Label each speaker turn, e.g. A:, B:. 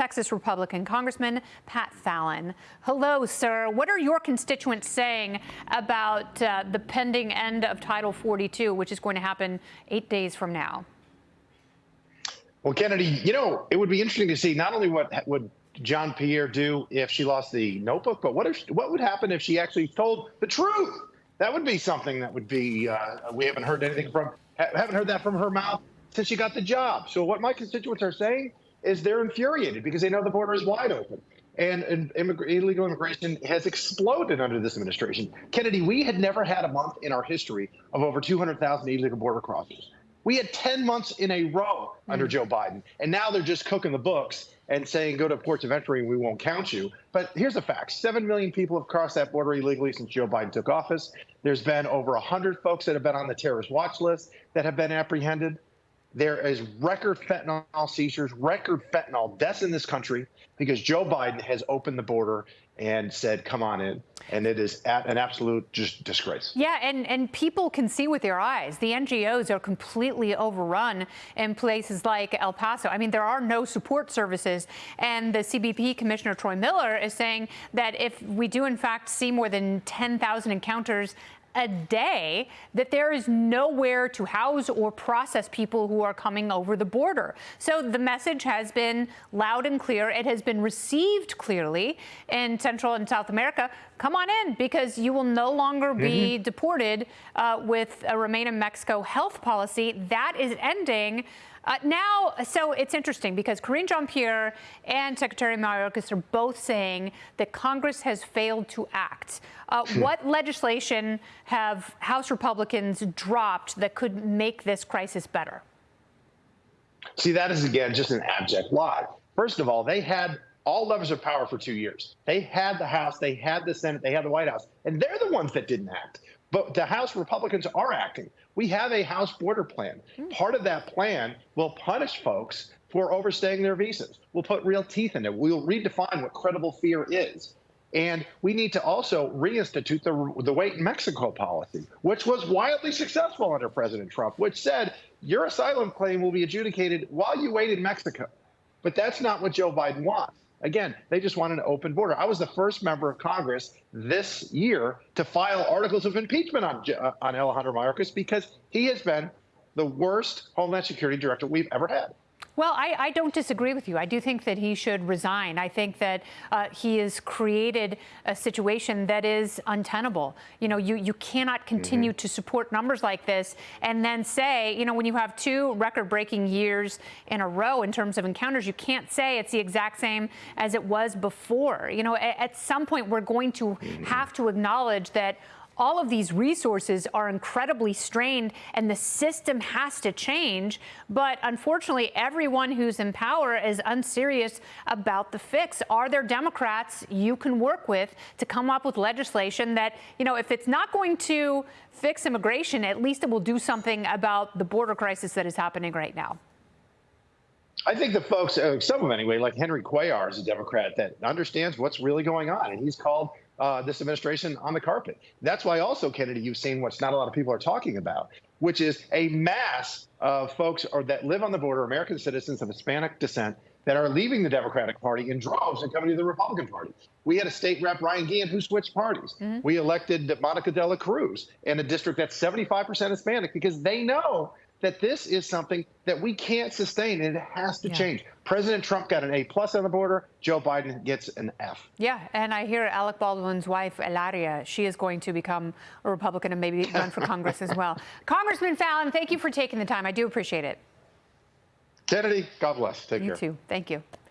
A: Texas Republican Congressman Pat Fallon. Hello, sir. What are your constituents saying about uh, the pending end of Title 42, which is going to happen eight days from now?
B: Well, Kennedy, you know, it would be interesting to see not only what would Jean-Pierre do if she lost the notebook, but what if what would happen if she actually told the truth? That would be something that would be. Uh, we haven't heard anything from haven't heard that from her mouth since she got the job. So what my constituents are saying is they're infuriated because they know the border is wide open. And, and illegal immigration has exploded under this administration. Kennedy, we had never had a month in our history of over 200,000 illegal border crossings. We had 10 months in a row under mm. Joe Biden, and now they're just cooking the books and saying go to ports of entry and we won't count you. But here's the fact: seven million people have crossed that border illegally since Joe Biden took office. There's been over 100 folks that have been on the terrorist watch list that have been apprehended. There is record fentanyl seizures, record fentanyl deaths in this country because Joe Biden has opened the border and said, come on in. And it is an absolute just disgrace.
A: Yeah, and, and people can see with their eyes. The NGOs are completely overrun in places like El Paso. I mean, there are no support services. And the CBP Commissioner Troy Miller is saying that if we do, in fact, see more than 10,000 encounters a day that there is nowhere to house or process people who are coming over the border. So the message has been loud and clear. It has been received clearly in Central and South America. Come on in because you will no longer be mm -hmm. deported uh, with a Remain in Mexico health policy. That is ending. Uh, now, so it's interesting because Karine Jean-Pierre and Secretary Mayorkas are both saying that Congress has failed to act. Uh, hmm. what legislation have House Republicans dropped that could make this crisis better?
B: See, that is, again, just an abject lie. First of all, they had all levers of power for two years. They had the House, they had the Senate, they had the White House, and they're the ones that didn't act. But the House Republicans are acting. We have a House border plan. Hmm. Part of that plan will punish folks for overstaying their visas. We'll put real teeth in it. We'll redefine what credible fear is. And we need to also reinstitute the, the wait in Mexico policy, which was wildly successful under President Trump, which said your asylum claim will be adjudicated while you wait in Mexico. But that's not what Joe Biden wants. Again, they just want an open border. I was the first member of Congress this year to file articles of impeachment on, uh, on Alejandro Mayorkas because he has been the worst Homeland Security director we've ever had.
A: Well, I, I, don't disagree with you. I do think that he should resign. I think that uh, he has created a situation that is untenable. You know, you, you cannot continue mm -hmm. to support numbers like this and then say, you know, when you have two record-breaking years in a row in terms of encounters, you can't say it's the exact same as it was before. You know, at, at some point, we're going to mm -hmm. have to acknowledge that all of these resources are incredibly strained and the system has to change. But unfortunately, everyone who's in power is unserious about the fix. Are there Democrats you can work with to come up with legislation that, you know, if it's not going to fix immigration, at least it will do something about the border crisis that is happening right now?
B: I think the folks, uh, some of them anyway, like Henry Cuellar is a Democrat that understands what's really going on. And he's called uh, this administration on the carpet. That's why also, Kennedy, you've seen what's not a lot of people are talking about, which is a mass of folks or that live on the border, American citizens of Hispanic descent, that are leaving the Democratic Party in droves and coming to the Republican Party. We had a state rep, Ryan Guillen, who switched parties. Mm -hmm. We elected Monica de la Cruz in a district that's 75% Hispanic because they know that this is something that we can't sustain and it has to yeah. change. President Trump got an A plus on the border. Joe Biden gets an F.
A: Yeah, and I hear Alec Baldwin's wife, Hilaria, she is going to become a Republican and maybe run for Congress as well. Congressman Fallon, thank you for taking the time. I do appreciate it.
B: Kennedy, God bless. Take
A: you
B: care.
A: You too. Thank you.